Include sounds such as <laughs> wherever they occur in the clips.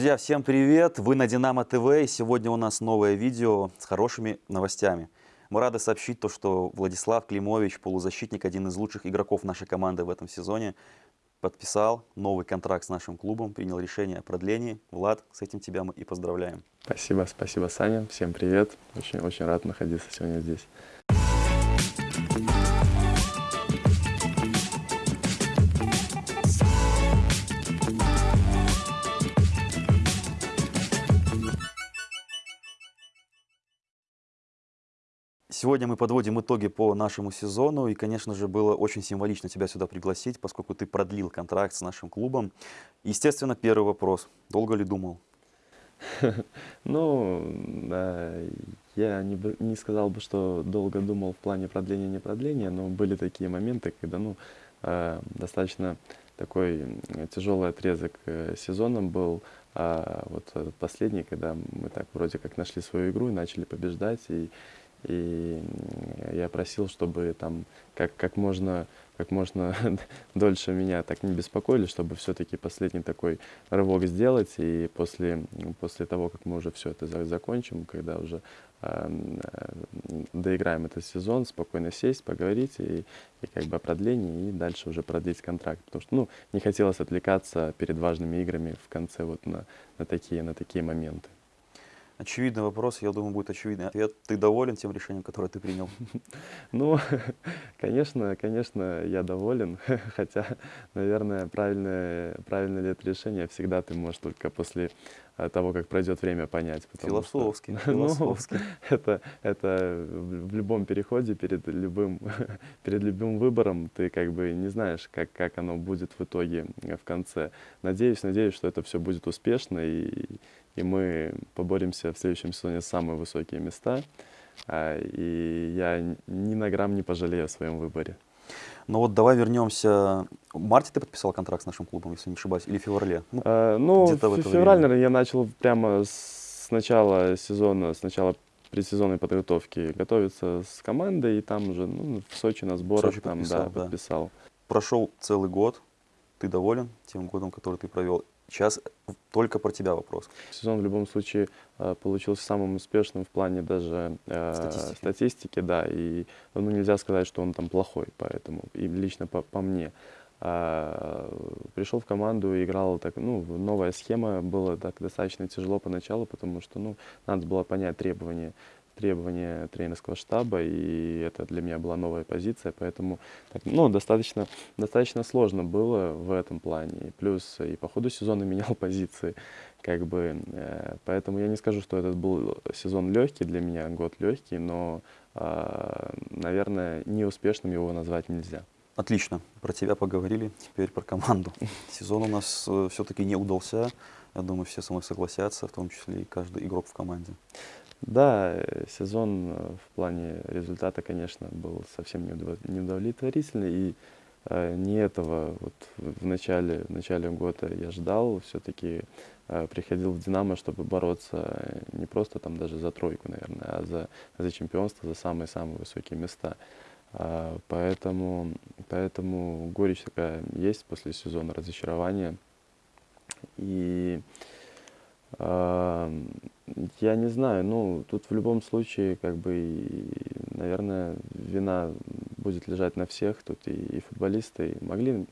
Друзья, всем привет! Вы на Динамо ТВ, сегодня у нас новое видео с хорошими новостями. Мы рады сообщить то, что Владислав Климович, полузащитник, один из лучших игроков нашей команды в этом сезоне, подписал новый контракт с нашим клубом, принял решение о продлении. Влад, с этим тебя мы и поздравляем. Спасибо, спасибо, Саня. Всем привет. Очень, очень рад находиться сегодня здесь. Сегодня мы подводим итоги по нашему сезону, и, конечно же, было очень символично тебя сюда пригласить, поскольку ты продлил контракт с нашим клубом. Естественно, первый вопрос. Долго ли думал? <laughs> Ну, я не, не сказал бы, что долго думал в плане продления, не продления, но были такие моменты, когда, ну, э, достаточно такой тяжелый отрезок э, сезоном был, а вот последний, когда мы так вроде как нашли свою игру и начали побеждать, и и я просил, чтобы там как, как можно, как можно <laughs> дольше меня так не беспокоили, чтобы все-таки последний такой рывок сделать. И после, после того, как мы уже все это закончим, когда уже э, доиграем этот сезон, спокойно сесть, поговорить и, и как бы о продлении, и дальше уже продлить контракт. Потому что ну, не хотелось отвлекаться перед важными играми в конце вот на, на, такие, на такие моменты. Очевидный вопрос, я думаю, будет очевидный ответ. Ты доволен тем решением, которое ты принял? <laughs> Ну, <laughs> конечно, конечно, я доволен. <laughs> Хотя, наверное, правильное, правильное ли это решение всегда ты можешь только после э, того, как пройдет время, понять. Философски, что, философски. Ну, это, это в любом переходе, перед любым, перед любым выбором, ты как бы не знаешь, как, как оно будет в итоге в конце. Надеюсь, надеюсь, что это все будет успешно, и и мы поборемся в следующем сезоне самые высокие места. А, и я ни на грамм не пожалею о своем выборе. Ну вот давай вернемся. В марте ты подписал контракт с нашим клубом, если не ошибаюсь, или в феврале? Ну, а, ну в, в феврале, наверное, я начал прямо с начала сезона, с начала предсезонной подготовки готовиться с командой, и там уже ну, в Сочи на сборах Сочи там, подписал, да, да. подписал. Прошел целый год, ты доволен тем годом, который ты провел? Сейчас только про тебя вопрос. Сезон в любом случае э, получился самым успешным в плане даже э, статистики. статистики, да, и ну, нельзя сказать, что он там плохой, поэтому, и лично по, по мне. А, пришел в команду, играл так, ну, новая схема, было так достаточно тяжело поначалу, потому что, ну, надо было понять требования требования тренерского штаба, и это для меня была новая позиция, поэтому ну, достаточно, достаточно сложно было в этом плане. Плюс и по ходу сезона менял <laughs> позиции, как бы, э, поэтому я не скажу, что этот был сезон легкий для меня, год легкий, но, э, наверное, неуспешным его назвать нельзя. Отлично, про тебя поговорили, теперь про команду. <laughs> Сезон у нас э, все-таки не удался, я думаю, все со мной согласятся, в том числе и каждый игрок в команде. Да, э, сезон э, в плане результата, конечно, был совсем неудовлетворительный. И э, не этого вот в начале, в начале года я ждал. Все-таки приходил в «Динамо», чтобы бороться не просто там даже за тройку, наверное, а за, за чемпионство, за самые-самые высокие места. А, поэтому, поэтому горечь такая есть после сезона разочарования. И я не знаю, ну, тут в любом случае, как бы, наверное, вина будет лежать на всех, тут и, и футболисты могли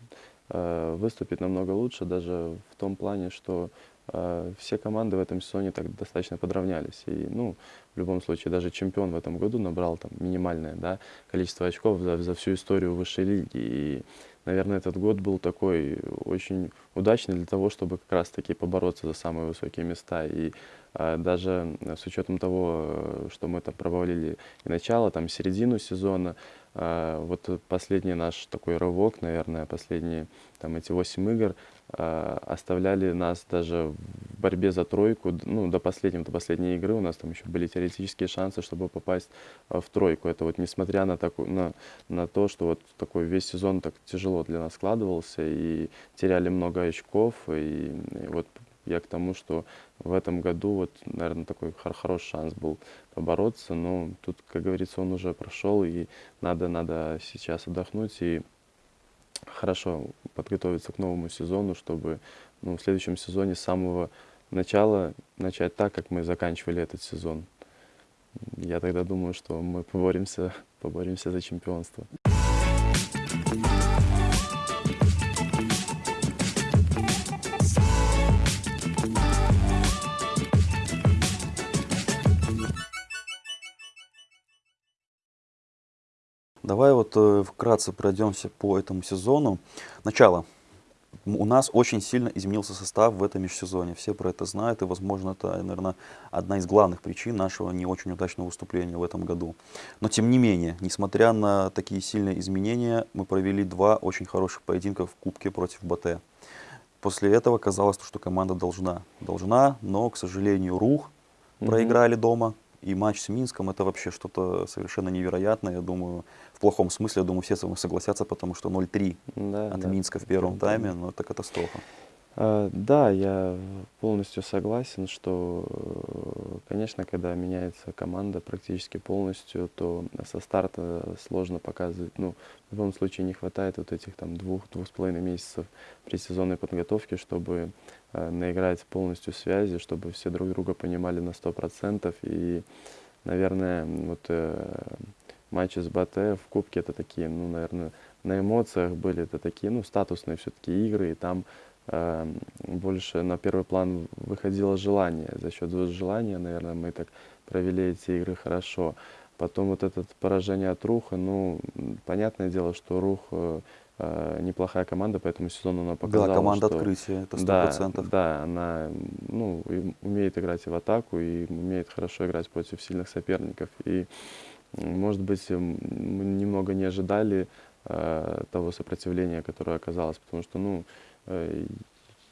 э, выступить намного лучше, даже в том плане, что э, все команды в этом сезоне так достаточно подравнялись. И, ну, в любом случае, даже чемпион в этом году набрал там минимальное, да, количество очков за, за всю историю высшей лиги. И наверное, этот год был такой очень удачный для того, чтобы как раз-таки побороться за самые высокие места. И э, даже с учетом того, что мы там провалили и начало, там середину сезона, э, вот последний наш такой рывок, наверное, последние там эти восемь игр, э, оставляли нас даже в борьбе за тройку, ну, до последнего, до последней игры у нас там еще были теоретические шансы, чтобы попасть э, в тройку. Это вот несмотря на, такую, на, на то, что вот такой весь сезон так тяжело для нас складывался и теряли много очков, и, и вот я к тому, что в этом году вот, наверное, такой хороший шанс был побороться, но тут, как говорится, он уже прошел, и надо, надо сейчас отдохнуть и хорошо подготовиться к новому сезону, чтобы ну, в следующем сезоне с самого, начало начать так, как мы заканчивали этот сезон. Я тогда думаю, что мы поборемся, поборемся за чемпионство. Давай вот э, вкратце пройдемся по этому сезону. Начало. У нас очень сильно изменился состав в этом межсезоне. Все про это знают, и, возможно, это, наверное, одна из главных причин нашего не очень удачного выступления в этом году. Но, тем не менее, несмотря на такие сильные изменения, мы провели два очень хороших поединка в Кубке против БТ. После этого казалось, что команда должна. Должна, но, к сожалению, Рух проиграли дома. И матч с Минском это вообще что-то совершенно невероятное. Я думаю, в плохом смысле, я думаю, все с вами согласятся, потому что 0-3 Да, от да. Минска в первом тайме, ну это катастрофа. А, Да, я полностью согласен, что, конечно, когда меняется команда практически полностью, то со старта сложно показывать. Ну, в любом случае не хватает вот этих там двух-двух с половиной месяцев предсезонной подготовки, чтобы э, наиграть полностью связи, чтобы все друг друга понимали на сто процентов. И, наверное, вот э, матчи с БТ в Кубке это такие, ну, наверное, на эмоциях были это такие, ну, статусные все-таки игры, и там больше на первый план выходило желание. За счет желания, наверное, мы так провели эти игры хорошо. Потом вот это поражение от Руха, ну, понятное дело, что Рух э, э, неплохая команда, по этому сезону она показала, да, команда что... открытия, это сто Да, процентов. да, она ну, умеет играть и в атаку, и умеет хорошо играть против сильных соперников. И, может быть, мы немного не ожидали э, того сопротивления, которое оказалось, потому что, ну, э,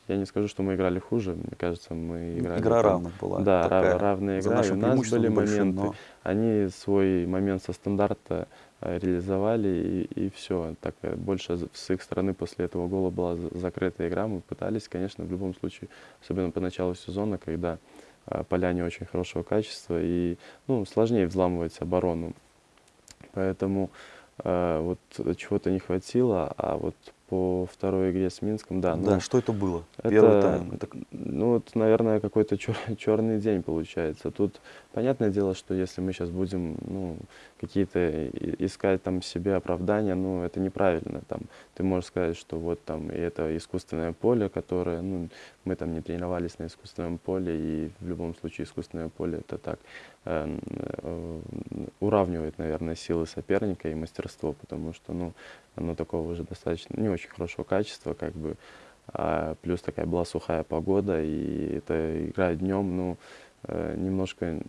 я не скажу, что мы играли хуже, мне кажется, мы играли... Игра там- равных была. Да, рав- такая, равная игра. И у нас были небольшим, моменты. но Они свой момент со стандарта э, реализовали, и, все. Так э, больше с их стороны после этого гола была за- закрытая игра. Мы пытались, конечно, в любом случае, особенно по началу сезона, когда э, поля не очень хорошего качества, и ну, сложнее взламывать оборону. Поэтому э, вот чего-то не хватило, а вот по второй игре с Минском, да, да, ну, что это было? это, Первый тайм. Это ну, вот, наверное, какой-то черный день получается. Тут понятное дело, что если мы сейчас будем, ну, какие-то искать там себе оправдания, ну, это неправильно. Там, ты можешь сказать, что вот там и это искусственное поле, которое, ну, мы там не тренировались на искусственном поле, и в любом случае искусственное поле это так э, э, уравнивает, наверное, силы соперника и мастерство, потому что, ну, оно такого уже достаточно не очень хорошего качества, как бы, а плюс такая была сухая погода, и это игра днем, ну, немножко н-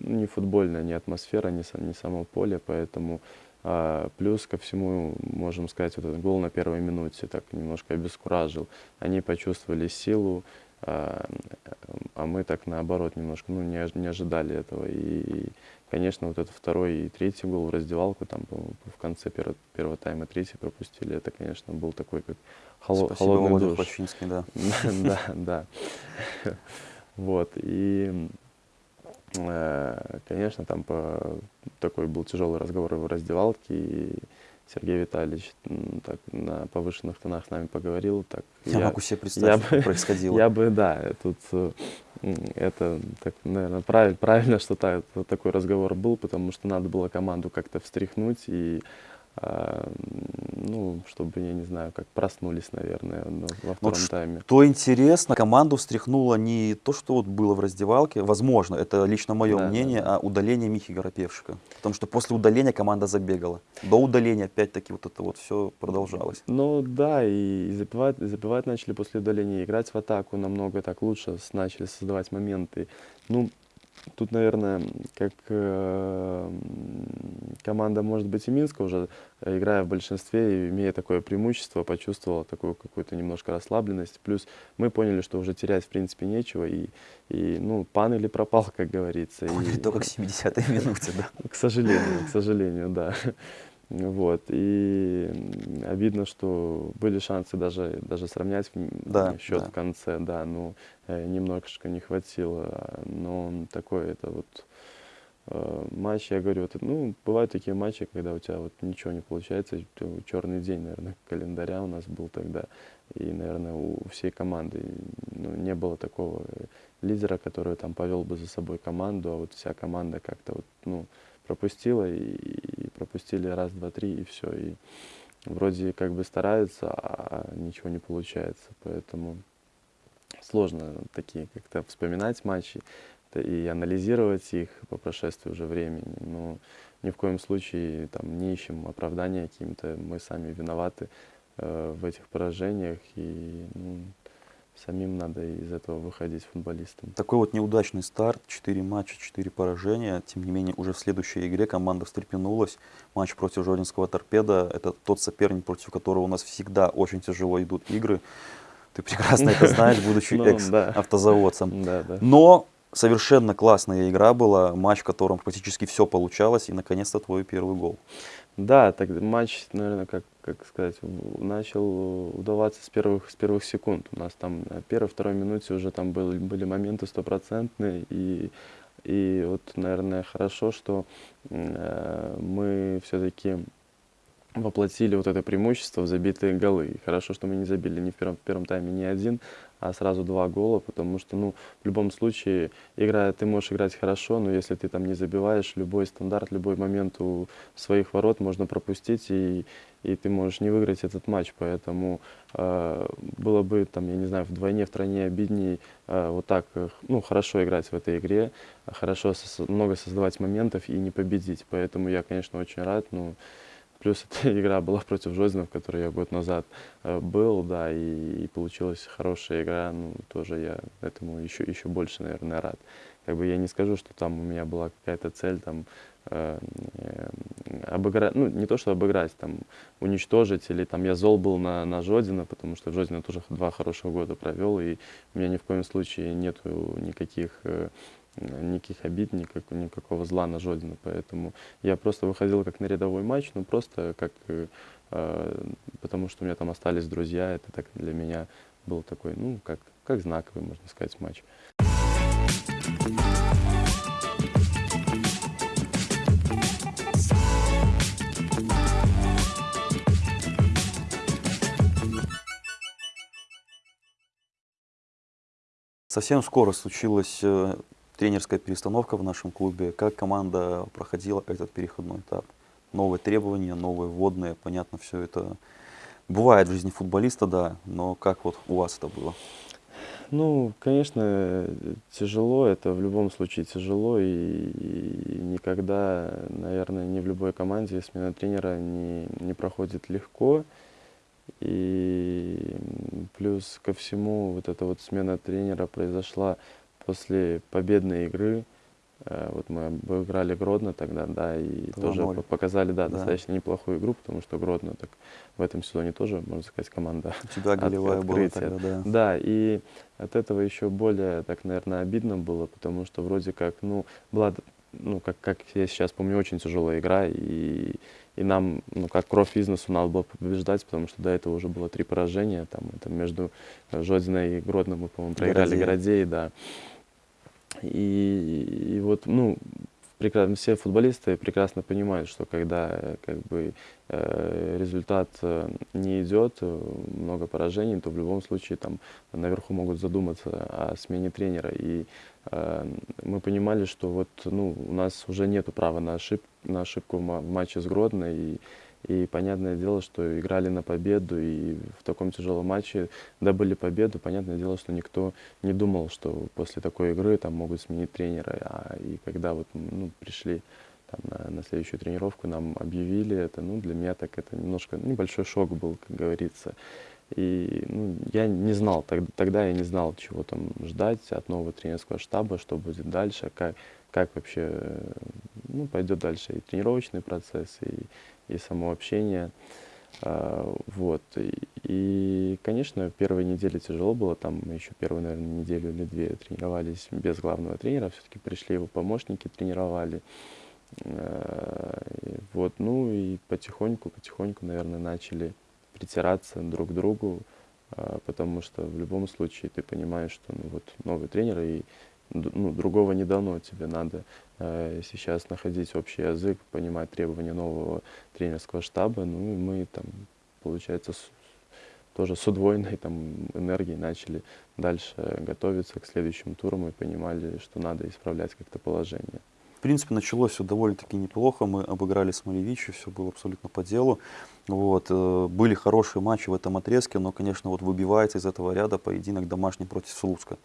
не футбольная, не атмосфера, не, не само поле, поэтому а, плюс ко всему, можем сказать, вот этот гол на первой минуте так немножко обескуражил. Они почувствовали силу, а, а мы так наоборот немножко ну, не, не ожидали этого. И, конечно, вот этот второй и третий гол в раздевалку, там, в конце первого, первого тайма третий пропустили, это, конечно, был такой как холо- Спасибо, холодный Володя душ. <laughs> Да. Да, да. Вот, и, э, конечно, там по- такой был тяжелый разговор в раздевалке, и Сергей Витальевич так на повышенных тонах с нами поговорил. Так, Я, могу себе представить, я что бы- происходило. я бы, да, тут э, это, так, наверное, правильно, правильно, что та- вот такой разговор был, потому что надо было команду как-то встряхнуть и, ну, чтобы, я не знаю, как проснулись, наверное, ну, во втором ш- тайме. То интересно, команду встряхнуло не то, что вот было в раздевалке, возможно, это лично мое Да, мнение, да. а удаление Михи Горопевшика. Потому что после удаления команда забегала. До удаления опять-таки вот это вот все продолжалось. Ну да, и забивать, забивать начали после удаления, играть в атаку намного так лучше, начали создавать моменты. Ну, тут, наверное, как э, команда, может быть, и Минска уже, э, играя в большинстве и имея такое преимущество, почувствовала такую какую-то немножко расслабленность. Плюс мы поняли, что уже терять, в принципе, нечего, и, и ну, пан или пропал, как говорится. Поняли и- только к 70-й минуте, да. к сожалению, к сожалению, да. Вот. И обидно, что были шансы даже, даже сравнять Да, счет да. в конце, да, но э, немножко не хватило. Но такое это вот э, матч, я говорю, вот, ну, бывают такие матчи, когда у тебя вот ничего не получается, черный день, наверное, <laughs> календаря у нас был тогда, и, наверное, у всей команды ну, не было такого лидера, который там повел бы за собой команду, а вот вся команда как-то вот, ну, пропустила, и, пропустили раз, два, три, и все, и вроде как бы стараются, а ничего не получается, поэтому сложно такие как-то вспоминать матчи и анализировать их по прошествии уже времени. Но ни в коем случае там, не ищем оправдания каким-то. Мы сами виноваты э, в этих поражениях. И ну, самим надо из этого выходить футболистам. Такой вот неудачный старт, 4 матча, 4 поражения. Тем не менее, уже в следующей игре команда встрепенулась. Матч против Жодинского торпеда. Это тот соперник, против которого у нас всегда очень тяжело идут игры. Ты прекрасно это <laughs> знаешь, будучи ну, экс-автозаводцем. Но совершенно классная игра была, матч, в котором практически все получалось, и наконец-то твой первый гол. Да, так матч, наверное, как, как сказать, начал удаваться с первых, с первых секунд. У нас там на первой, второй минуте уже там были, были моменты стопроцентные, и, и вот, наверное, хорошо, что э, мы все-таки воплотили вот это преимущество в забитые голы. И хорошо, что мы не забили ни в первом, в первом тайме ни один, а сразу два гола, потому что, ну, в любом случае, играя, ты можешь играть хорошо, но если ты там не забиваешь, любой стандарт, любой момент у своих ворот можно пропустить, и, и ты можешь не выиграть этот матч. Поэтому э, было бы, там, я не знаю, вдвойне, втройне обиднее э, вот так, ну, хорошо играть в этой игре, хорошо, со много создавать моментов и не победить. Поэтому я, конечно, очень рад, ну, Плюс <laughs> эта игра была против Жозина, в которой я год назад э, был, да, и, и получилась хорошая игра. Ну, тоже я этому еще, еще больше, наверное, рад. Как бы я не скажу, что там у меня была какая-то цель там э, э, обыграть, ну, не то, что обыграть, там, уничтожить, или там я зол был на, на Жодина, потому что Жодина тоже два хороших года провел, и у меня ни в коем случае нету никаких э, никаких обид, никак, никакого зла на Жодина. Поэтому я просто выходил как на рядовой матч, ну просто как, э, э, потому что у меня там остались друзья, это так для меня был такой, ну, как, как знаковый, можно сказать, матч. Совсем скоро случилось э, тренерская перестановка в нашем клубе, как команда проходила этот переходной этап. Новые требования, новые вводные, понятно, все это бывает в жизни футболиста, да, но как вот у вас это было? Ну, конечно, тяжело, это в любом случае тяжело, и, и никогда, наверное, ни в любой команде смена тренера не, не проходит легко. И плюс ко всему, вот эта вот смена тренера произошла после победной игры, э, вот мы обыграли Гродно тогда, да, и тоже показали, да, да, достаточно неплохую игру, потому что Гродно так в этом сезоне тоже, можно сказать, команда <laughs> У тебя голевая была тогда, да. Да, и от этого еще более, так, наверное, обидно было, потому что вроде как, ну, была, ну, как, как я сейчас помню, очень тяжелая игра, и, и нам, ну, как кровь бизнесу надо было побеждать, потому что до этого уже было три поражения, там, это между Жодиной и Гродно мы, по-моему, проиграли Городей, да. И, и вот, ну, прекрасно, все футболисты прекрасно понимают, что когда как бы э, результат э, не идет, э, много поражений, то в любом случае там наверху могут задуматься о смене тренера. И э, мы понимали, что вот ну у нас уже нет права на, ошиб, на ошибку в матче с Гродно, и и понятное дело, что играли на победу, и в таком тяжелом матче добыли победу. Понятное дело, что никто не думал, что после такой игры там могут сменить тренера. А, и когда вот ну, пришли там, на, на следующую тренировку, нам объявили это, ну, для меня так это немножко небольшой шок был, как говорится. И ну, я не знал, тогда, тогда я не знал, чего там ждать от нового тренерского штаба, что будет дальше, как, как вообще ну, пойдет дальше и тренировочный процесс, и и само общение. А, вот. И, конечно, первые недели тяжело было, там мы еще первую, наверное, неделю или две тренировались без главного тренера, все-таки пришли его помощники, тренировали. А, вот, ну и потихоньку, потихоньку, наверное, начали притираться друг к другу, а, потому что в любом случае ты понимаешь, что ну, вот новый тренер, и ну, другого не дано. Тебе надо э, сейчас находить общий язык, понимать требования нового тренерского штаба. Ну и мы там, получается, с- тоже с удвоенной там, энергией начали дальше готовиться к следующим турам и понимали, что надо исправлять как-то положение. В принципе, началось все довольно-таки неплохо. Мы обыграли Смолевича, все было абсолютно по делу. Вот. э, Были хорошие матчи в этом отрезке, но, конечно, вот выбивается из этого ряда поединок домашний против Слуцка.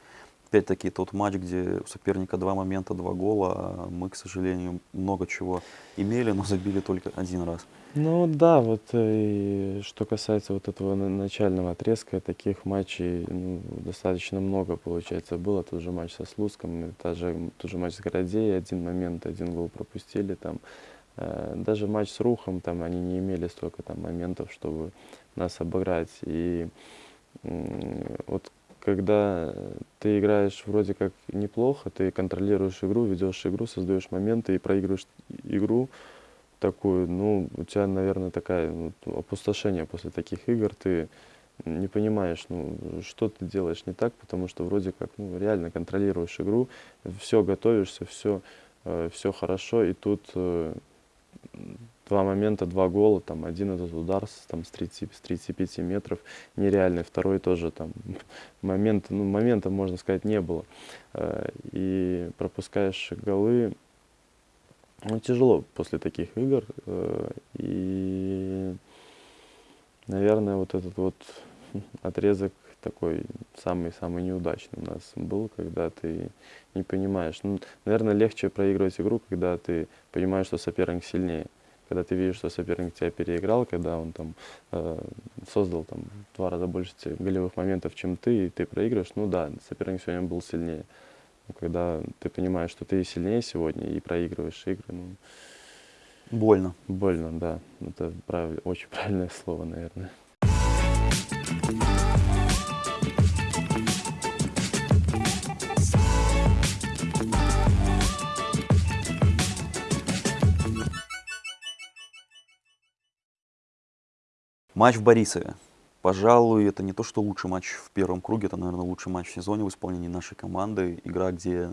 Опять-таки тот матч, где у соперника два момента, два гола, а мы, к сожалению, много чего имели, но забили только один раз. Ну да, вот э, и что касается вот этого на- начального отрезка, таких матчей ну, достаточно много, получается, было. Тот же матч со Слуцком, та же, тот же матч с Городей, один момент, один гол пропустили там. Э, Даже матч с Рухом, там они не имели столько там моментов, чтобы нас обыграть. И вот когда ты играешь вроде как неплохо, ты контролируешь игру, ведешь игру, создаешь моменты и проигрываешь игру, такую, ну, у тебя, наверное, такая ну, опустошение после таких игр, ты не понимаешь, ну, что ты делаешь не так, потому что вроде как, ну, реально контролируешь игру, все готовишься, все, все хорошо, и тут э, два момента, два гола, там, один этот удар с, там, с, 30, с 35 метров нереальный, второй тоже там <laughs> момент, ну, момента, можно сказать, не было. Э, И пропускаешь голы, ну, тяжело после таких игр. э, И, наверное, вот этот вот <laughs> отрезок такой самый-самый неудачный у нас был, когда ты не понимаешь. Ну, наверное, легче проигрывать игру, когда ты понимаешь, что соперник сильнее. Когда ты видишь, что соперник тебя переиграл, когда он там э, создал там два раза больше голевых моментов, чем ты, и ты проигрываешь, ну да, соперник сегодня был сильнее. Когда ты понимаешь, что ты сильнее сегодня и проигрываешь игры, ну, Больно. больно, да. Это прав- очень правильное слово, наверное. Матч в Борисове. Пожалуй, это не то, что лучший матч в первом круге, это, наверное, лучший матч в сезоне в исполнении нашей команды. Игра, где,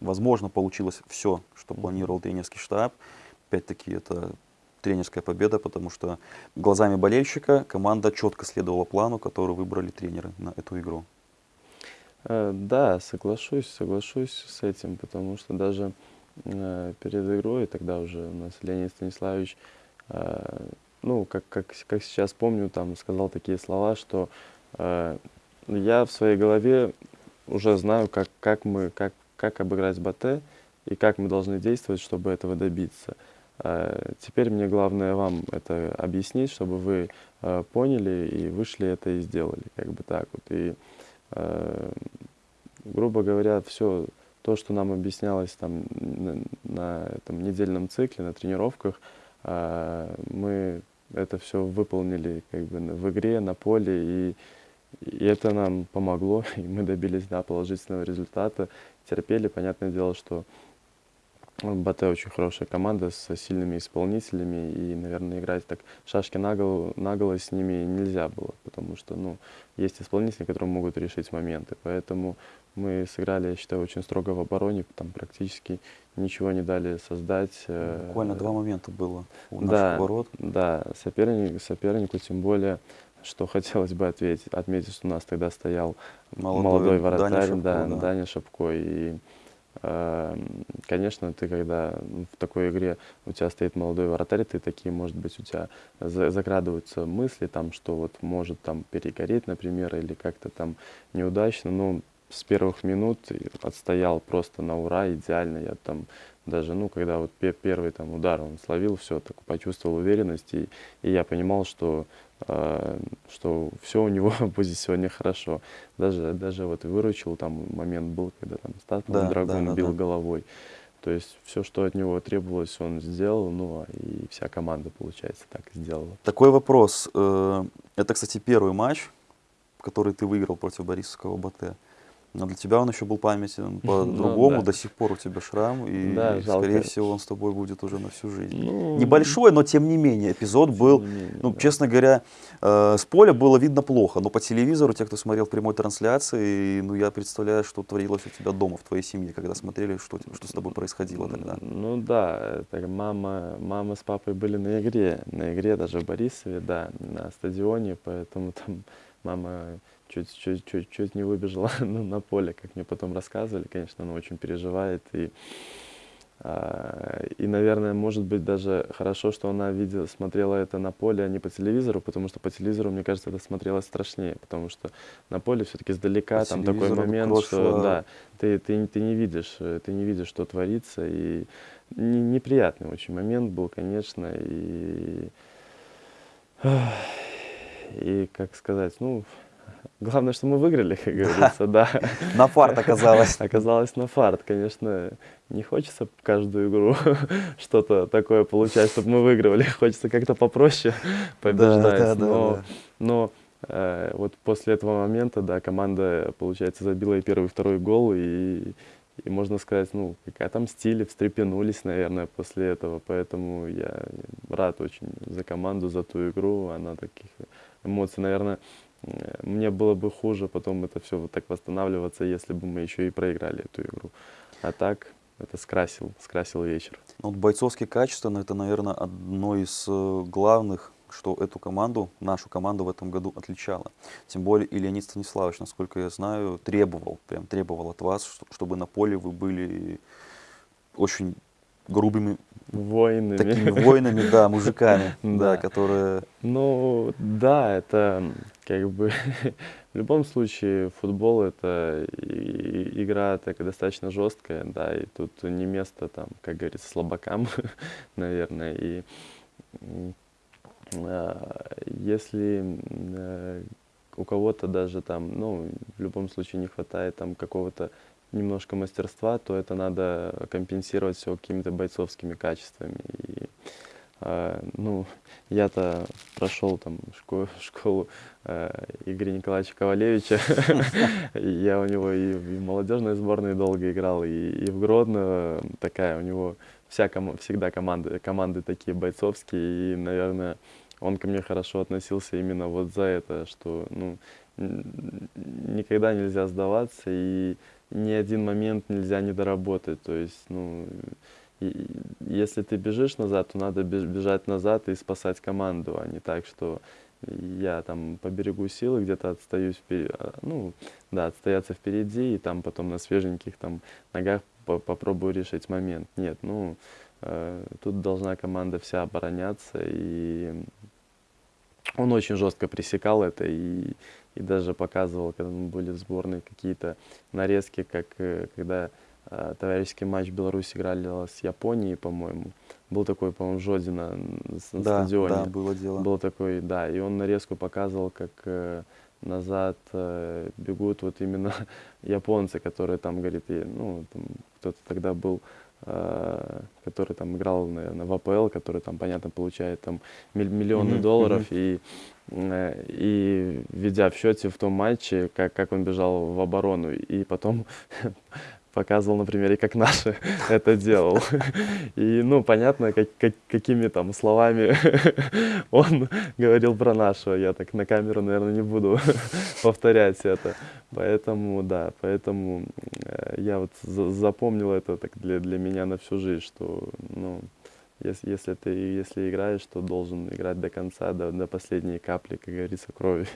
возможно, получилось все, что планировал тренерский штаб. Опять-таки, это тренерская победа, потому что глазами болельщика команда четко следовала плану, который выбрали тренеры на эту игру. Э, Да, соглашусь, соглашусь с этим, потому что даже э, перед игрой тогда уже у нас Леонид Станиславович, э, ну, как, как, как сейчас помню, там сказал такие слова, что э, я в своей голове уже знаю, как, как мы, как, как обыграть Батэ и как мы должны действовать, чтобы этого добиться. Э, Теперь мне главное вам это объяснить, чтобы вы э, поняли и вышли это и сделали, как бы так вот. И э, грубо говоря, все то, что нам объяснялось там на, на этом недельном цикле, на тренировках, мы это все выполнили как бы в игре, на поле, и, и это нам помогло, <laughs> и мы добились да, положительного результата. Терпели, понятное дело, что БТ очень хорошая команда со сильными исполнителями, и, наверное, играть так шашки на голову, на голову с ними нельзя было, потому что, ну, есть исполнители, которые могут решить моменты. Поэтому мы сыграли, я считаю, очень строго в обороне, там практически ничего не дали создать. э, Буквально два момента было у да, наших ворот. Да, соперник, сопернику тем более, что <laughs> хотелось бы ответить, отметить, что у нас тогда стоял Молодой молодой, Даня вратарь, Шапко, да, да. Даня Шапко. И, э, конечно, ты когда в такой игре у тебя стоит молодой вратарь, ты такие, может быть, у тебя за- закрадываются мысли, там, что вот может там перегореть, например, или как-то там неудачно. Ну, с первых минут отстоял просто на ура, идеально. Я там даже, ну, когда вот пе- первый там удар он словил, все, так почувствовал уверенность, и, и я понимал, что, э, что все у него <laughs> будет сегодня хорошо. Даже, даже вот выручил, там момент был, когда там Стас Да, Драгун да, да, бил да. головой. То есть все, что от него требовалось, он сделал, ну, а и вся команда, получается, так и сделала. Такой вопрос. э, Это, кстати, первый матч, который ты выиграл против Борисовского БТ. Но для тебя он еще был памятен по-другому, <laughs> Ну, да. до сих пор у тебя шрам, и, Да, жалко. скорее всего, он с тобой будет уже на всю жизнь. Ну, Небольшой, но тем не менее, эпизод был, менее, ну, да. честно говоря, э, с поля было видно плохо, но по телевизору, те, кто смотрел прямой трансляции, ну, я представляю, что творилось у тебя дома, в твоей семье, когда смотрели, что, что с тобой происходило тогда. Ну да, это мама, мама с папой были на игре, на игре даже в Борисове, да, на стадионе, поэтому там мама чуть, чуть, чуть, чуть не выбежала <laughs> ну, на поле, как мне потом рассказывали, конечно, она очень переживает и а, и, наверное, может быть даже хорошо, что она видела, смотрела это на поле, а не по телевизору, потому что по телевизору, мне кажется, это смотрелось страшнее, потому что на поле все-таки издалека По там такой момент, кровь что да, ты, ты, ты не видишь, э, ты не видишь, что творится, и не- неприятный очень момент был, конечно, и и как сказать, ну главное, что мы выиграли, <laughs> как <laughs> говорится, да. На фарт оказалось. <laughs> Оказалось на фарт, конечно, не хочется каждую игру что-то такое получать, чтобы мы выигрывали. Хочется как-то попроще побеждать. да, да, но да. но э, вот после этого момента, да, команда, получается, забила и первый, и второй гол, и, и можно сказать, ну, как отомстили, встрепенулись, наверное, после этого. Поэтому я рад очень за команду, за ту игру. Она таких эмоций, наверное, мне было бы хуже потом это все вот так восстанавливаться, если бы мы еще и проиграли эту игру. А так это скрасил, скрасил вечер. Ну, Вот бойцовские качества, ну, это, наверное, одно из э, главных, что эту команду, нашу команду в этом году отличало. Тем более и Леонид Станиславович, насколько я знаю, требовал, прям требовал от вас, что- чтобы на поле вы были очень грубыми Воинами. такими воинами, да, мужиками, <laughs> да, которые... Ну, да, это как бы <laughs> в любом случае футбол это игра такая достаточно жесткая, да, и тут не место там, как говорится, слабакам, <laughs> наверное, и а, если э, у кого-то даже там, ну, в любом случае не хватает там какого-то немножко мастерства, то это надо компенсировать все какими-то бойцовскими качествами. И, ну, я-то прошел там школу, школу э, Игоря Николаевича Ковалевича. <laughs> Я у него и в молодежной сборной долго играл, и, в Гродно такая у него вся всегда команды, команды такие бойцовские, и, наверное, он ко мне хорошо относился именно вот за это, что ну, никогда нельзя сдаваться, и ни один момент нельзя не доработать. То есть, ну, и- если ты бежишь назад, то надо беж- бежать назад и спасать команду, а не так, что я там поберегу силы, где-то отстаюсь, впе- а, ну, да, отстояться впереди, и там потом на свеженьких там ногах по- попробую решить момент. Нет, ну, э, тут должна команда вся обороняться, и он очень жестко пресекал это, и, и даже показывал, когда мы были в сборной, какие-то нарезки, как э, когда товарищеский матч в Беларуси играли с Японией, по-моему. Был такой, по-моему, Жодина на, Да, стадионе. да, было дело. Был такой, да, и он нарезку показывал, как э, назад э, бегут вот именно <laughs> японцы, которые там, говорит, и, ну, кто-то тогда был, э, который там играл, наверное, в АПЛ, который там, понятно, получает там миллионы Мгм, долларов, мгм. и, э, и ведя в счете в том матче, как, как он бежал в оборону, и потом <laughs> показывал на примере, как наши <laughs> это делал. И, ну, понятно, как, как- какими там словами <laughs> он говорил про нашего. Я так на камеру, наверное, не буду <laughs> повторять это. Поэтому, да, поэтому э, я вот за- запомнил это так для, для меня на всю жизнь, что, ну, если, если ты если играешь, то должен играть до конца, до, до последней капли, как говорится, крови.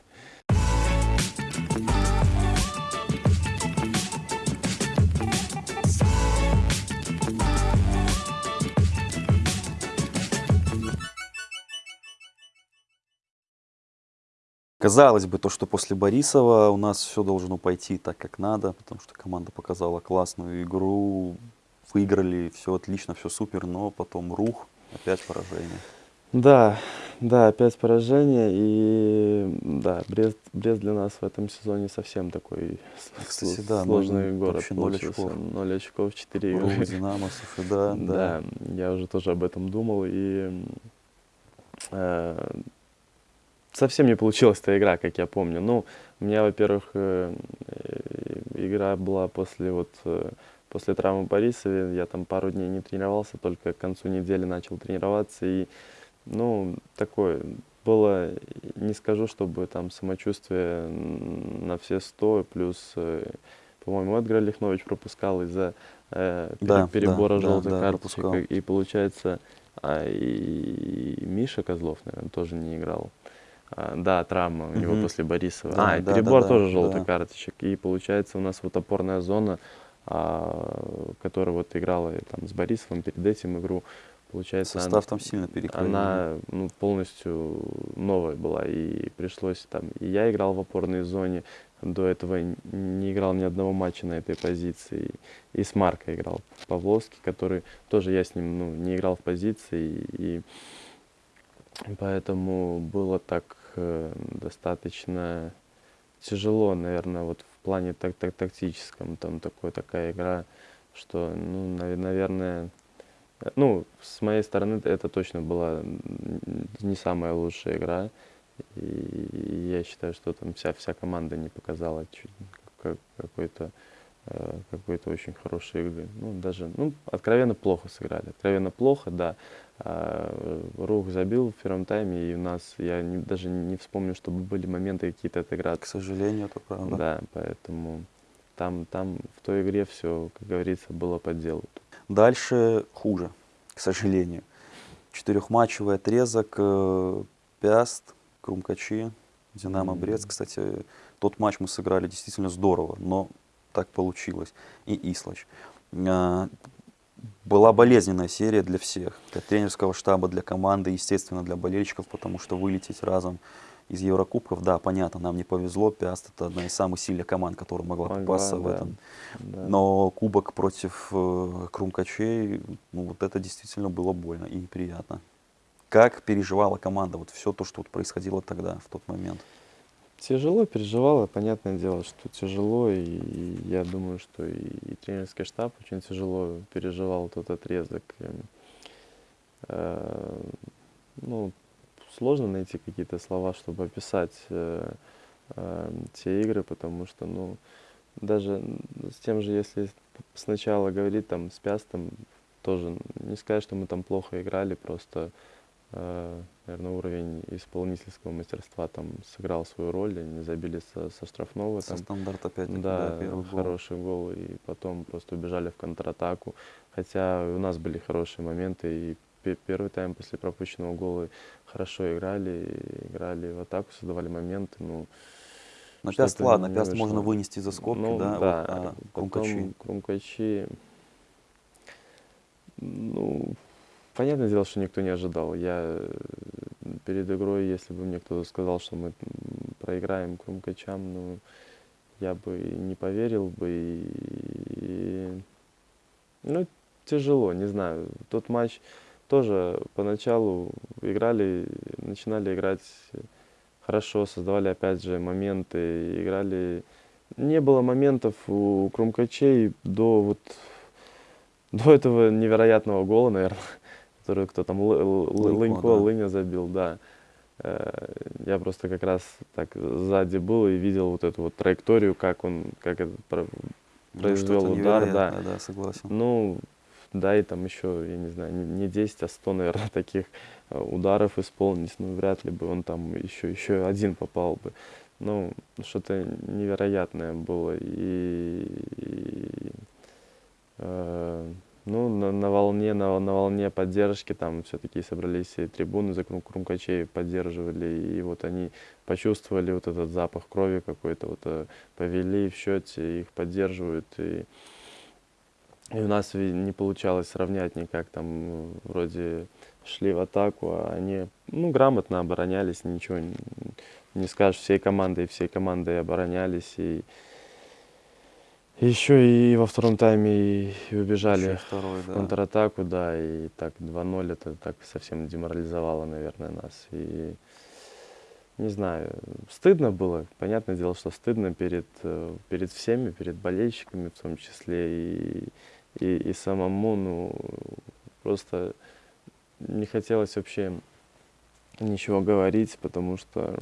Казалось бы, то, что после Борисова у нас все должно пойти так, как надо, потому что команда показала классную игру, выиграли, все отлично, все супер, но потом рух, опять поражение. Да, да, опять поражение. И да, Брест, Брест для нас в этом сезоне совсем такой Кстати, да, сложный ноль- город вообще ноль получился. очков. Ноль очков, 4 Ру, игры. Динамо, слушай, да, <laughs> да. Да, я уже тоже об этом думал. И э, совсем не получилась та игра, как я помню. Ну, у меня, во-первых, э, э, игра была после вот э, после травмы Борисове. Я там пару дней не тренировался, только к концу недели начал тренироваться. И, ну, такое было, не скажу, чтобы там самочувствие на все сто, плюс, по-моему, Эдгар Лихнович пропускал из-за э, Да, перебора да, желтых да, карточек. пропускал. И получается, а, и Миша Козлов, наверное, тоже не играл. А, да, травма у него Мгм. после Борисова. Да, а, и да, да, перебор да, тоже да. желтых карточек. И получается, у нас вот опорная зона, а, которая вот играла и там с Борисовым перед этим игру, получается, она- Состав там сильно перекроен. она ну, полностью новая была, и пришлось там, и я играл в опорной зоне, до этого не играл ни одного матча на этой позиции, и с Марко играл Павловский, который тоже я с ним ну, не играл в позиции, и поэтому было так э, достаточно тяжело, наверное, вот в плане так, так, тактическом, там такой, такая игра, что, ну, нав- наверное, э, ну, с моей стороны это точно была не самая лучшая игра. И я считаю, что там вся, вся команда не показала какой-то э, какой-то очень хорошей игры. Ну, даже, ну, откровенно плохо сыграли. Откровенно плохо, да. А, Рух забил в первом тайме, и у нас, я не- даже не вспомню, чтобы были моменты какие-то отыграться. К сожалению, это правда. Да, поэтому там, там в той игре все, как говорится, было по делу. Дальше хуже, к сожалению. Четырехматчевый отрезок, э, Пяст, Крумкачи, Динамо. Брест. Кстати, тот матч мы сыграли действительно здорово, но так получилось. И Ислач. Была болезненная серия для всех, для тренерского штаба, для команды, естественно, для болельщиков, потому что вылететь разом из Еврокубков, да, понятно, нам не повезло, Пяст это одна из самых сильных команд, которая могла Могла, попасться в этом да. но кубок против э, Крумкачей, ну вот это действительно было больно и неприятно. Как переживала команда вот все то, что вот происходило тогда, в тот момент? Тяжело переживала, понятное дело, что тяжело, и я думаю, что и, и тренерский штаб очень тяжело переживал тот отрезок. Э, ну, сложно найти какие-то слова, чтобы описать э, э, те игры, потому что, ну, даже с тем же, если сначала говорить там с Пястом, тоже не сказать, что мы там плохо играли, просто наверное, уровень исполнительского мастерства там сыграл свою роль, они забили со, со штрафного. Со Там, стандарта опять да, да, первый гол. хороший гол, и потом просто убежали в контратаку. Хотя у нас были хорошие моменты, и пе- первый тайм после пропущенного гола хорошо играли, играли в атаку, создавали моменты. Ну, Но что-то Пяст, ладно, Пяст можно вышло. вынести за скобки, ну, да, вот, да, а потом Крумкачи. Крумкачи, ну, понятное дело, что никто не ожидал. Я э, перед игрой, если бы мне кто-то сказал, что мы проиграем Крумкачам, ну, я бы не поверил бы. И, и- ну, тяжело, не знаю. Тот матч тоже поначалу играли, начинали играть хорошо, создавали опять же моменты, играли. Не было моментов у Крумкачей до вот до этого невероятного гола, наверное, который кто там Лы- Лы- Лынько, Лынько, да. Лыня забил, да. Э, Я просто как раз так сзади был и видел вот эту вот траекторию, как он, как это про- Ну, произвел что-то удар, да. да, согласен. ну, да, и там еще, я не знаю, не не 10, а 100, наверное, <laughs> таких э, ударов исполнить. Ну, вряд ли бы он там еще, еще один попал бы. Ну, что-то невероятное было. И, и, э, ну, на, на волне, на, на волне поддержки там все-таки собрались и трибуны за Крум- Крумкачей поддерживали, и вот они почувствовали вот этот запах крови какой-то, вот э, повели в счете, их поддерживают, и, и у нас не получалось сравнять никак, там вроде шли в атаку, а они, ну, грамотно оборонялись, ничего не скажешь, всей командой, всей командой оборонялись, и еще и во втором тайме и, и убежали Еще второй, в да. контратаку, да, и так 2-0 это так совсем деморализовало, наверное, нас. И не знаю, стыдно было, понятное дело, что стыдно перед, э, перед всеми, перед болельщиками в том числе, и, и, и самому, ну, просто не хотелось вообще ничего говорить, потому что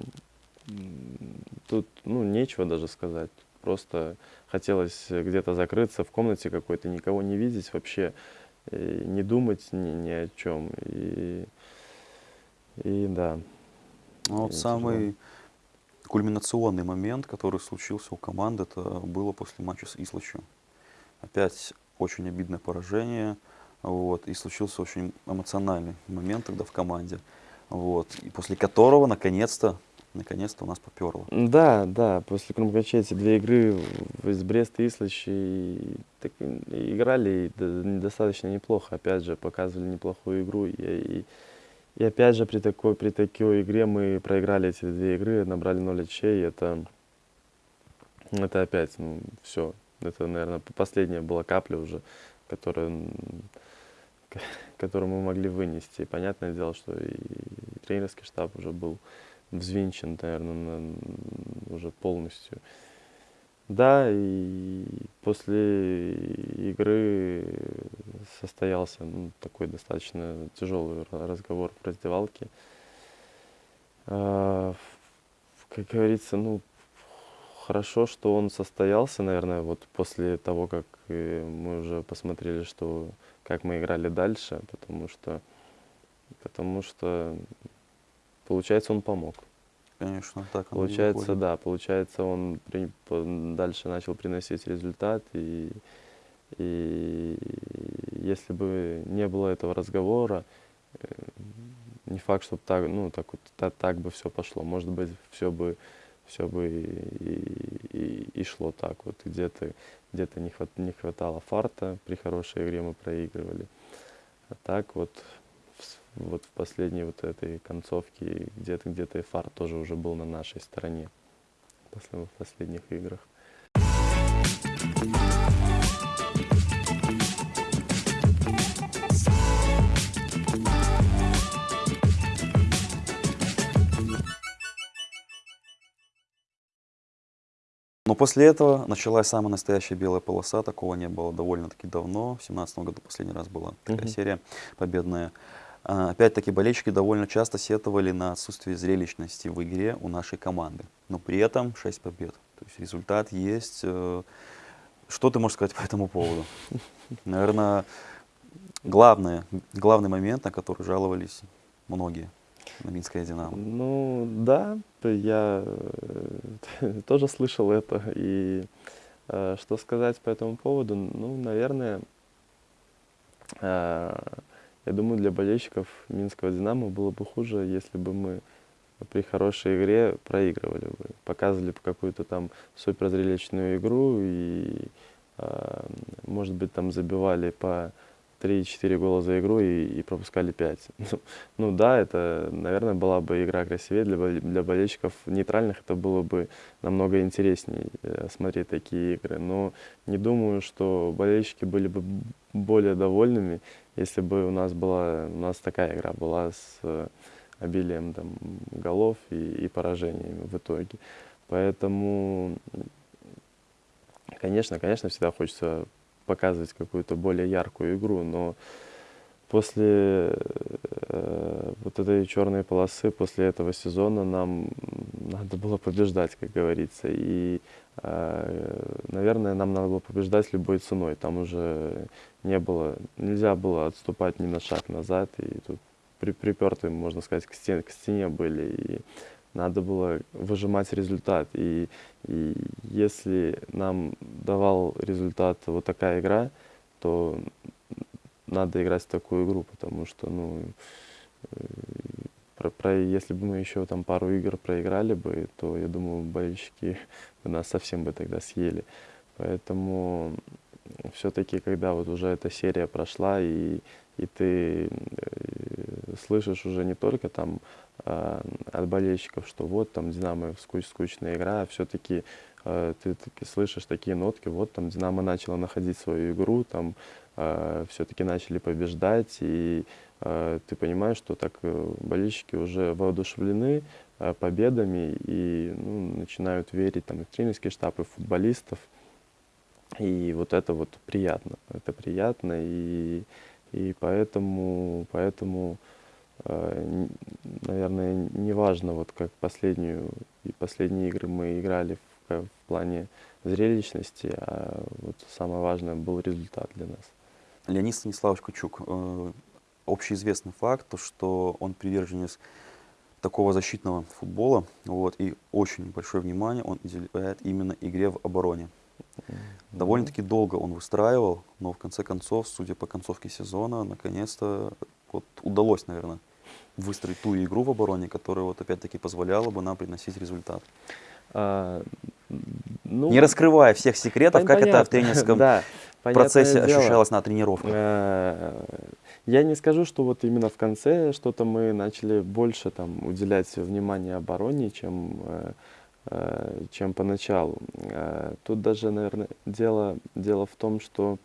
тут, ну, нечего даже сказать. Просто хотелось где-то закрыться в комнате какой-то, никого не видеть вообще, не думать ни, ни о чем. И, и да. Ну, вот самый тяжело. кульминационный момент, который случился у команды, это было после матча с Ислачем. Опять очень обидное поражение, вот, и случился очень эмоциональный момент тогда в команде, вот, и после которого, наконец-то, наконец-то у нас поперло. Да, да, после Крумкача эти две игры из Бреста и так, играли и достаточно неплохо, опять же, показывали неплохую игру, и, и и опять же, при такой, при такой игре мы проиграли эти две игры, набрали 0 очей. Это, это опять, ну, все. Это, наверное, последняя была капля уже, которая, которую мы могли вынести. Понятное дело, что и тренерский штаб уже был взвинчен, наверное, на, уже полностью. Да, и после игры состоялся ну, такой достаточно тяжелый разговор в раздевалке. А, как говорится, ну, хорошо, что он состоялся, наверное, вот после того, как э, мы уже посмотрели, что как мы играли дальше, потому что, потому что, получается, он помог. Конечно, так Получается, да, получается, он при, дальше начал приносить результат, и, и если бы не было этого разговора, э, не факт, чтобы так, ну, так, вот, так, так бы все пошло. Может быть, все бы, все бы и, и, и шло так. Вот где-то где, -то, не, хват, не хватало фарта, при хорошей игре мы проигрывали. А так вот вот в последней вот этой концовке где-то где-то и фар тоже уже был на нашей стороне в последних играх. Но после этого началась самая настоящая белая полоса, такого не было довольно-таки давно. В 2017 году последний раз была такая mm-hmm. серия победная. А, опять-таки болельщики довольно часто сетовали на отсутствие зрелищности в игре у нашей команды. Но при этом 6 побед. То есть результат есть. Э, что ты можешь сказать по этому поводу? Наверное, главное, главный момент, на который жаловались многие на Минское Динамо. Ну да, я э, <laughs> тоже слышал это. И э, что сказать по этому поводу? Ну, наверное, я думаю, для болельщиков Минского «Динамо» было бы хуже, если бы мы при хорошей игре проигрывали бы, показывали бы какую-то там суперзрелищную игру и, э, может быть, там забивали по 3-4 гола за игру и, и пропускали 5. <laughs> Ну, ну да, это, наверное, была бы игра красивее для, для болельщиков нейтральных, это было бы намного интереснее э, смотреть такие игры. Но не думаю, что болельщики были бы более довольными, если бы у нас была у нас такая игра была с э, обилием там, голов и, и поражениями в итоге. Поэтому, конечно, конечно, всегда хочется показывать какую-то более яркую игру, но после э, вот этой черной полосы, после этого сезона нам надо было побеждать, как говорится. И, э, наверное, нам надо было побеждать любой ценой. Там уже не было, нельзя было отступать ни на шаг назад. И тут при, припертые, можно сказать, к стене, к стене были. И надо было выжимать результат. И, и если нам давал результат вот такая игра, то надо играть в такую игру, потому что, ну, э, про, про, если бы мы еще там пару игр проиграли бы, то, я думаю, болельщики <laughs> бы нас совсем бы тогда съели. Поэтому все-таки, когда вот уже эта серия прошла, и, и ты э, слышишь уже не только там э, от болельщиков, что вот там Динамо скуч, скучная игра, а все-таки э, ты таки слышишь такие нотки, вот там Динамо начала находить свою игру, там все-таки начали побеждать, и ты понимаешь, что так болельщики уже воодушевлены победами и ну, начинают верить там, и в тренерский штаб, и в футболистов. И вот это вот приятно, это приятно, и, и поэтому, поэтому э, наверное, не важно, вот как последнюю, и последние игры мы играли в тренировка в плане зрелищности, а вот самое важное был результат для нас. Леонид Станиславович Кучук. Э, общеизвестный факт, то, что он приверженец такого защитного футбола, вот, и очень большое внимание он уделяет именно игре в обороне. Довольно-таки долго он выстраивал, но в конце концов, судя по концовке сезона, наконец-то вот удалось, наверное, выстроить ту игру в обороне, которая вот опять-таки позволяла бы нам приносить результат. А, ну, Не раскрывая всех секретов, как это в тренерском да, процессе дело. ощущалось на тренировках. Э, я не скажу, что вот именно в конце что-то мы начали больше там уделять внимание обороне, чем Э, чем поначалу. Э, тут даже, наверное, дело, дело в том, что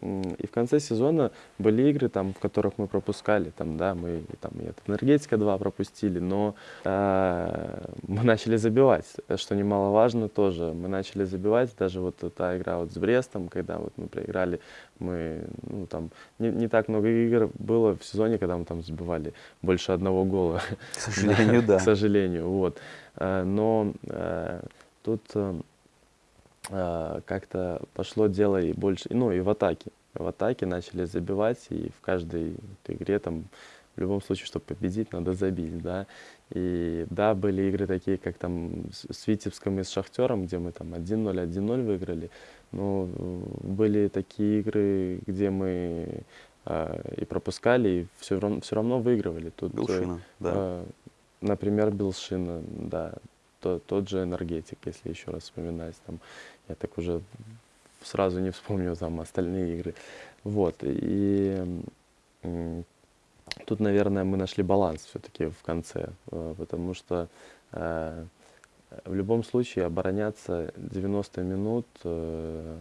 и в конце сезона были игры, там, в которых мы пропускали, там, да, мы там, и от энергетика 2 пропустили, но э, мы начали забивать, что немаловажно тоже. Мы начали забивать, даже вот та игра вот с Брестом, когда вот мы проиграли, мы, ну, там, не, не так много игр было в сезоне, когда мы там забивали больше одного гола. К сожалению, <laughs> да. К сожалению, вот. Э, но э, тут э, как-то пошло дело и больше, ну и в атаке. В атаке начали забивать, и в каждой игре там в любом случае, чтобы победить, надо забить, да. И да, были игры такие, как там с Витебском и с Шахтером, где мы там 1-0, 1-0 выиграли. Но были такие игры, где мы э, и пропускали, и все равно, все равно выигрывали. Тут, Белшина, да. Э, Например, Белшина, да, то, тот же энергетик, если еще раз вспоминать, там, я так уже сразу не вспомню там остальные игры. Вот, и тут, наверное, мы нашли баланс все-таки в конце, э, потому что э, в любом случае обороняться 90 минут э,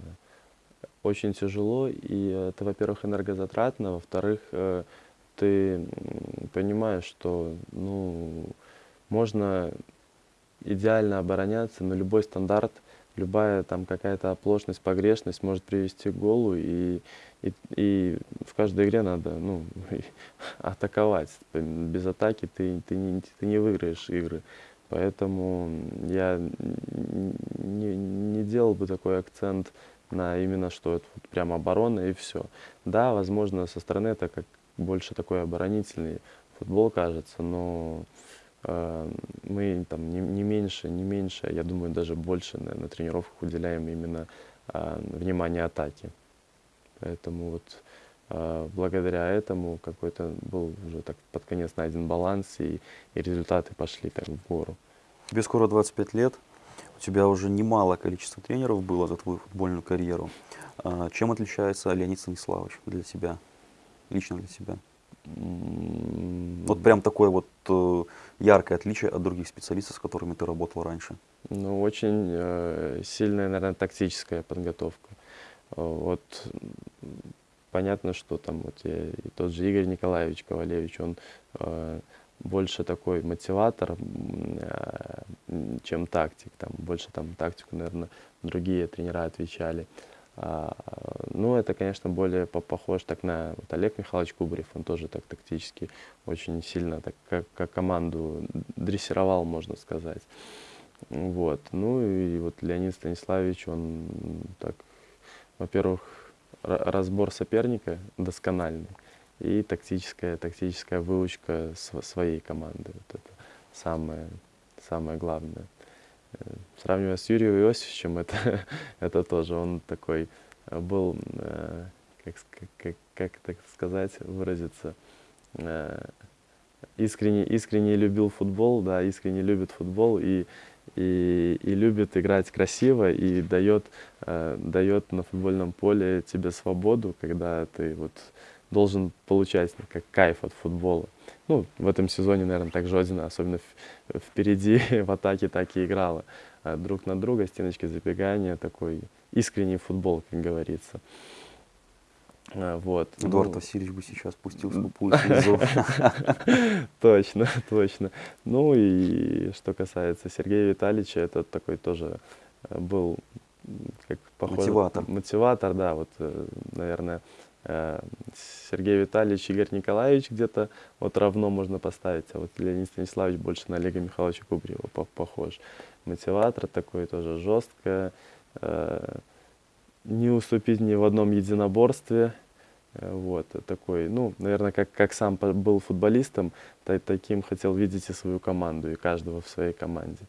очень тяжело, и это, во-первых, энергозатратно, во-вторых, ты понимаешь, что ну, можно идеально обороняться, но любой стандарт, любая там какая-то оплошность, погрешность может привести к голу, и, и, и в каждой игре надо ну, <laughs> атаковать. Без атаки ты, ты, не, ты не выиграешь игры. Поэтому я не, не делал бы такой акцент на именно, что это вот прям оборона и все. Да, возможно, со стороны это как больше такой оборонительный футбол кажется, но мы там не, не меньше, не меньше, я думаю, даже больше на, на тренировках уделяем именно э, внимание атаке. Поэтому вот э, благодаря этому какой-то был уже так под конец найден баланс, и, и результаты пошли так в гору. Тебе скоро 25 лет, у тебя уже немало количество тренеров было за твою футбольную карьеру. А, чем отличается Леонид Станиславович для тебя? лично для себя? Вот прям такое вот э, яркое отличие от других специалистов, с которыми ты работал раньше. Ну, очень э, сильная, наверное, тактическая подготовка. Вот понятно, что там вот я, и тот же Игорь Николаевич Ковалевич, он э, больше такой мотиватор, э, чем тактик. Там больше там тактику, наверное, другие тренера отвечали. А, ну, это, конечно, более похож так на вот Олег Михайлович Кубарев, он тоже так тактически очень сильно, так как, как команду дрессировал, можно сказать. Вот. Ну и вот Леонид Станиславович, он так, во-первых, разбор соперника доскональный и тактическая, тактическая выучка своей команды. Вот это самое, самое главное. Сравнивая с Юрием Иосифовичем, это, <laughs> это тоже он такой э, был, э, как, как, как так сказать, выразиться, э, искренне, искренне любил футбол, да, искренне любит футбол и, и, и любит играть красиво и дает, дает на футбольном поле тебе свободу, когда ты вот должен получать как кайф от футбола. Ну, в этом сезоне, наверное, так Жодина, особенно впереди <laughs> в атаке так и играла. А друг на друга, стеночки забегания, такой искренний футбол, как говорится. А, вот. Эдуард ну, Васильевич бы сейчас пустил <laughs> слезу. Точно, точно. Ну и что касается Сергея Витальевича, это такой тоже э, был как похоже, мотиватор. Мотиватор, да, вот, э, наверное, Сергей Витальевич, Игорь Николаевич где-то вот равно можно поставить, а вот Леонид Станиславович больше на Олега Михайловича Кубриева по- похож. Мотиватор такой тоже жестко, э, не уступить ни в одном единоборстве. Э, Вот, э, такой, ну, наверное, как, как сам был футболистом, та- таким хотел видеть и свою команду, и каждого в своей команде.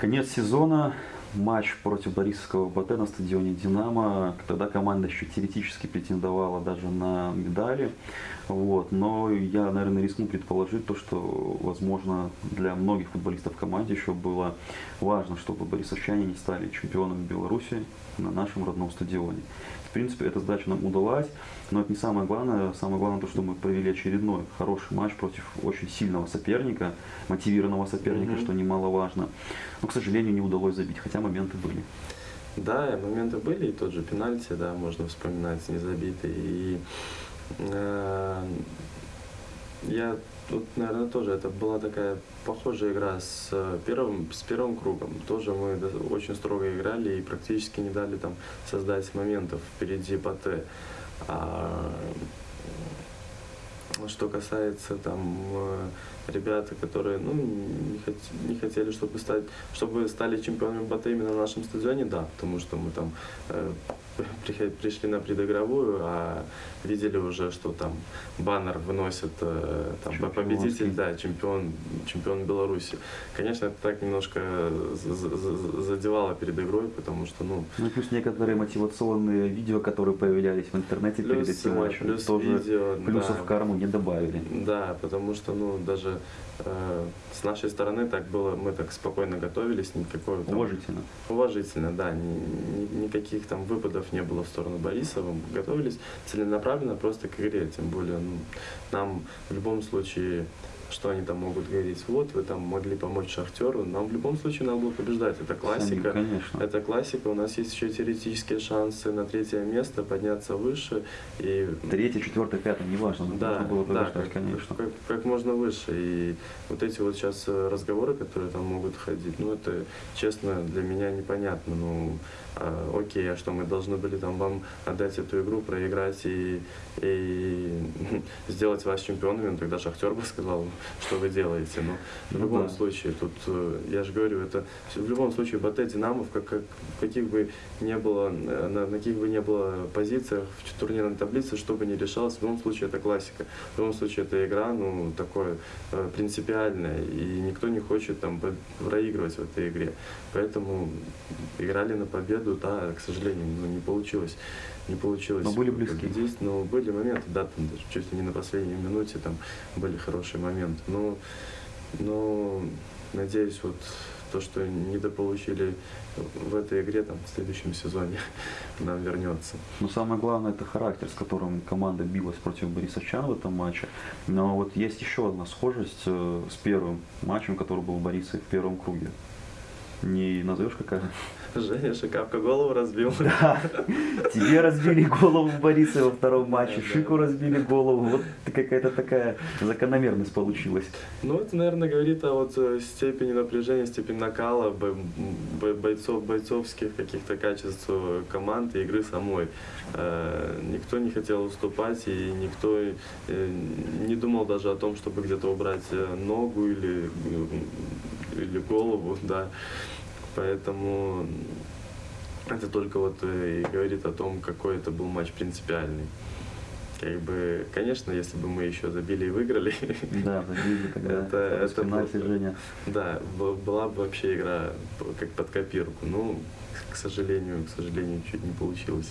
Конец сезона, матч против Борисовского БТ на стадионе «Динамо». Тогда команда еще теоретически претендовала даже на медали. Вот. Но я, наверное, рискну предположить то, что, возможно, для многих футболистов в команде еще было важно, чтобы борисовчане не стали чемпионами Беларуси на нашем родном стадионе. В принципе, эта задача нам удалась, но это не самое главное. Самое главное то, что мы провели очередной хороший матч против очень сильного соперника, мотивированного соперника, Мгм. что немаловажно. Но, к сожалению, не удалось забить, хотя моменты были. Да, моменты были, и тот же пенальти, да, можно вспоминать, не забитый. И э, я тут, наверное, тоже, это была такая похожая игра с э, первым, с первым кругом. Тоже мы очень строго играли и практически не дали там создать моментов впереди БТ. А, что касается там э, ребят, которые ну, не, хот- не хотели, чтобы стать, чтобы стали чемпионами БТ именно на нашем стадионе, да, потому что мы там э, пришли на предыгровую, а видели уже, что там баннер выносит э, там, победитель, да, чемпион, чемпион Беларуси. Конечно, это так немножко за- за- за- задевало перед игрой, потому что, ну, Ну плюс некоторые мотивационные видео, которые появлялись в интернете перед плюс, этим э, матчем, плюс тоже видео, плюсов да. карму не добавили. Да, потому что, ну, даже э, с нашей стороны так было, мы так спокойно готовились, никакой там- Уважительно. Уважительно, да, ни- ни- никаких там выпадов не было в сторону Борисова, мы готовились целенаправленно просто к игре, тем более ну, нам в любом случае что они там могут говорить, вот вы там могли помочь Шахтеру, нам в любом случае надо было побеждать, это классика. Конечно. Это классика, у нас есть еще теоретические шансы на третье место, подняться выше. И Третье, четвертое, пятое, неважно, но да, нужно было да, побеждать, как, конечно. Как, как можно выше. И вот эти вот сейчас э, разговоры, которые там могут ходить, ну это, честно, для меня непонятно. Ну, а, окей, а что мы должны были там вам отдать эту игру, проиграть и, и <laughs> сделать вас чемпионами? Ну, тогда Шахтер бы сказал, что вы делаете. Но в Ну любом да. случае, тут, э, я же говорю, это в любом случае БТ Динамов, как, как, каких бы не было, э, на, на каких бы не было позициях в турнирной таблице, что бы ни решалось, в любом случае это классика. В любом случае это игра, ну, такое э, принципиальная, и никто не хочет там проигрывать в этой игре. Поэтому играли на победу, да, к сожалению, ну, не получилось. Не получилось. Но были близки. победить, но были моменты, да, там даже чуть ли не на последней минуте там были хорошие моменты. Но, но надеюсь, вот то, что недополучили в этой игре, там, в следующем сезоне <laughs> нам вернется. Но самое главное это характер, с которым команда билась против Борисовчан в этом матче. Но вот есть еще одна схожесть э, с первым матчем, который был в Борисе в первом круге. Не назовешь какая? Женя Шикавка голову разбил. Да. Тебе разбили голову в Борисе во втором матче. Шику разбили голову. Вот какая-то такая закономерность получилась. Ну, это, наверное, говорит о вот э, степени напряжения, степени накала бо- бо- бойцов, бойцовских каких-то качеств э, команды, игры самой. Э, Никто не хотел уступать, и никто не думал даже о том, чтобы где-то убрать ногу или, или голову, да. Поэтому это только вот э, и говорит о том, какой это был матч принципиальный. Как бы, конечно, если бы мы еще забили и выиграли, <laughs> Да, забили тогда. Это- это пенальти, Женя. да, была бы вообще игра как под копирку. Ну, к сожалению, к сожалению, чуть не получилось.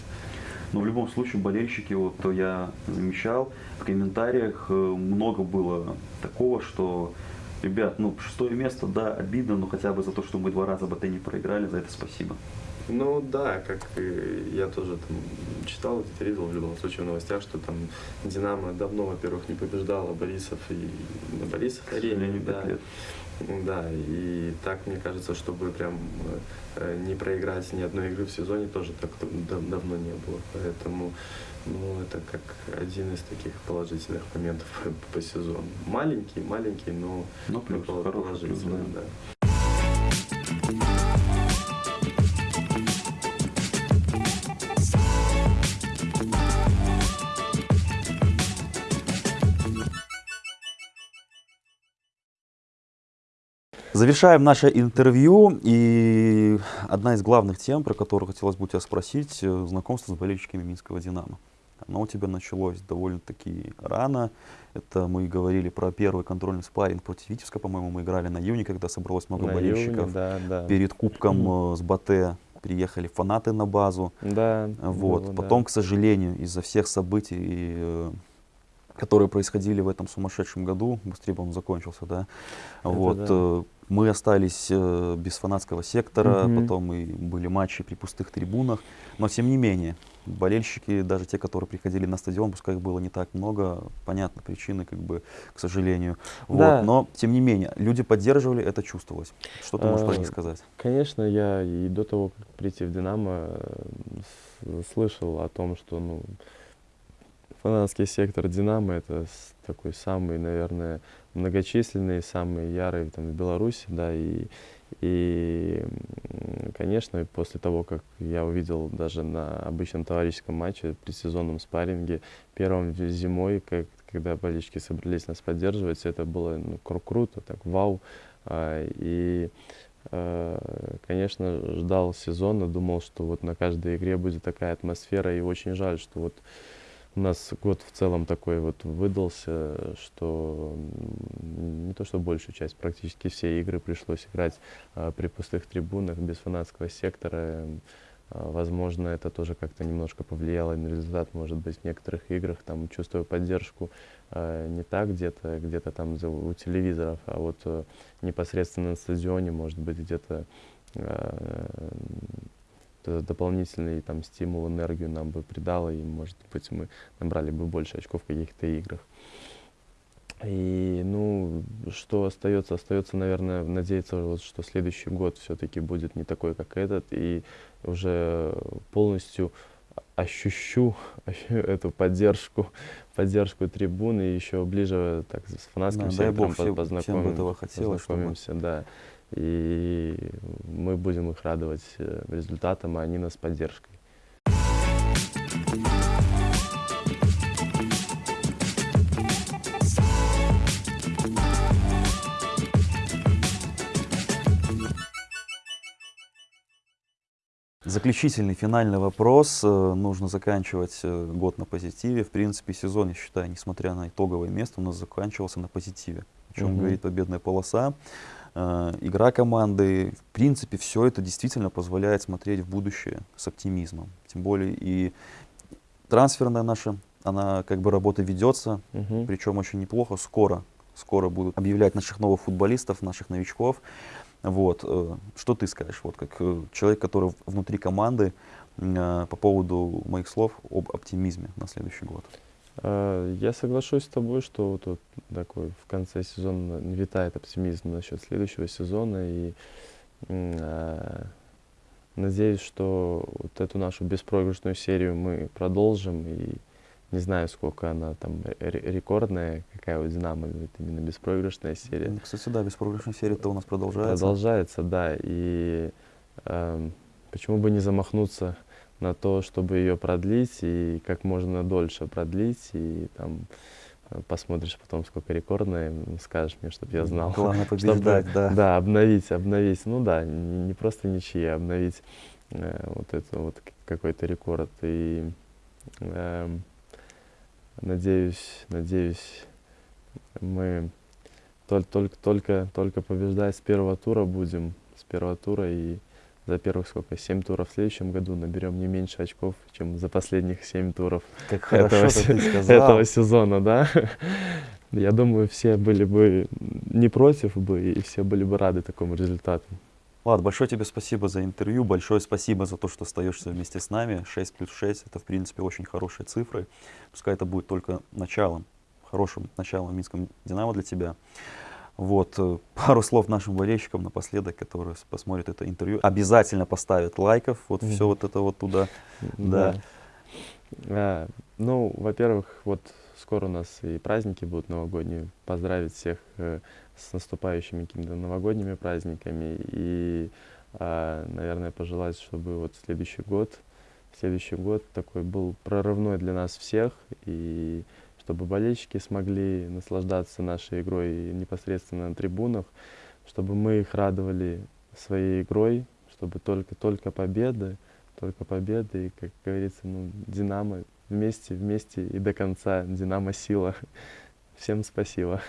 Но в любом случае болельщики, вот то я замечал, в комментариях э, много было такого, что ребят, ну шестое место, да, обидно, но хотя бы за то, что мы два раза БТ не проиграли, за это спасибо. Ну да, как я тоже там читал, видел в любом случае в новостях, что там Динамо давно, во-первых, не побеждала Борисов и на Борисов арене, да. лет. Да, и так, мне кажется, чтобы прям э, не проиграть ни одной игры в сезоне, тоже так дав- давно не было. Поэтому, ну, это как один из таких положительных моментов <laughs> по, сезону. Маленький, маленький, но, Ну, плюс, пол- хороший плюс, положительный, да. да. Завершаем наше интервью. И одна из главных тем, про которую хотелось бы у тебя спросить, э, знакомство с болельщиками Минского «Динамо». Оно у тебя началось довольно-таки рано. Это мы говорили про первый контрольный спарринг против Витебска, по-моему, мы играли на июне, когда собралось много На болельщиков. июне, да, да. Перед кубком э, с Батэ приехали фанаты на базу. Да. Вот. было, да. Потом, к сожалению, из-за всех событий, э, которые происходили в этом сумасшедшем году, быстрее бы он закончился, да, вот, да. э, мы остались без фанатского сектора, Мгм. потом и были матчи при пустых трибунах, но тем не менее, болельщики, даже те, которые приходили на стадион, пускай их было не так много, понятно, причины, как бы, к сожалению, Да. вот, но тем не менее, люди поддерживали, это чувствовалось. Что ты можешь про них А, сказать? Конечно, я и до того, как прийти в «Динамо», э, слышал о том, что ну, фанатский сектор «Динамо» — это такой самый, наверное, многочисленный, самый ярый там, в Беларуси, да, и, и, конечно, после того, как я увидел даже на обычном товарищеском матче, при сезонном спарринге, первым зимой, как, когда болельщики собрались нас поддерживать, это было ну, кру- круто, так вау, А, и Э, Конечно, ждал сезона, думал, что вот на каждой игре будет такая атмосфера, и очень жаль, что вот у нас год в целом такой вот выдался, что не то что большую часть, практически все игры пришлось играть а, при пустых трибунах, без фанатского сектора. А, Возможно, это тоже как-то немножко повлияло на результат, может быть, в некоторых играх, там, чувствую поддержку э, не так где-то, где-то там за- у телевизоров, а вот э, непосредственно на стадионе, может быть, где-то д- дополнительный там стимул, энергию нам бы придало, и, может быть, мы набрали бы больше очков в каких-то играх. И, ну, что остается? Остается, наверное, надеяться, вот, что следующий год все-таки будет не такой, как этот, и уже полностью ощущу ощу- <laughs> эту поддержку, <laughs> поддержку трибуны, еще ближе так с фанатским Да, сектором бог, всем- всем бы этого хотелось, чтобы- познакомимся, да. И мы будем их радовать э, результатом, а они нас поддержкой. Заключительный, финальный вопрос. Э, Нужно заканчивать э, год на позитиве. В принципе, сезон, я считаю, несмотря на итоговое место, у нас заканчивался на позитиве. О чем Мгм. говорит победная полоса. Э, Игра команды. В принципе, все это действительно позволяет смотреть в будущее с оптимизмом. Тем более и трансферная наша, она как бы работа ведется, Мгм. причем очень неплохо. Скоро, скоро будут объявлять наших новых футболистов, наших новичков. Вот, э, что ты скажешь, вот как э, человек, который внутри команды, по поводу моих слов об оптимизме на следующий год? А, Я соглашусь с тобой, что вот, вот такой в конце сезона витает оптимизм насчет следующего сезона. И а, надеюсь, что вот эту нашу беспроигрышную серию мы продолжим. И не знаю, сколько она там ре- рекордная, какая у Динамо будет именно беспроигрышная серия. Кстати, да, беспроигрышная серия-то у нас продолжается. Продолжается, да. И эм, почему бы не замахнуться на то, чтобы ее продлить и как можно дольше продлить. И там э, посмотришь потом, сколько рекордная, м, скажешь мне, чтобы я знал. Главное <laughs> Чтобы, побеждать, да. Да, обновить, обновить. Ну да, не, не просто ничьи, а обновить э, вот это вот какой-то рекорд. И эм, надеюсь, надеюсь, мы толь- только, только, только побеждать с первого тура будем, с первого тура и за первых сколько, семь туров в следующем году наберем не меньше очков, чем за последних семь туров Как этого, <laughs> этого сезона, да. <laughs> Я думаю, все были бы не против бы, и все были бы рады такому результату. Влад, большое тебе спасибо за интервью, большое спасибо за то, что остаешься вместе с нами. 6 плюс 6 это, в принципе, очень хорошие цифры. Пускай это будет только началом, хорошим началом Минском Динамо для тебя. Вот, э, <laughs> пару слов нашим болельщикам напоследок, которые посмотрят это интервью. Обязательно поставят лайков, вот все вот это вот туда. Да. А, ну, во-первых, вот скоро у нас и праздники будут новогодние. Поздравить всех э, с наступающими какими-то новогодними праздниками. И, а, наверное, пожелать, чтобы вот следующий год, следующий год такой был прорывной для нас всех. И чтобы болельщики смогли наслаждаться нашей игрой непосредственно на трибунах, чтобы мы их радовали своей игрой, чтобы только, только победы, только победы, и, как говорится, ну, Динамо вместе, вместе и до конца, Динамо сила. <laughs> Всем спасибо.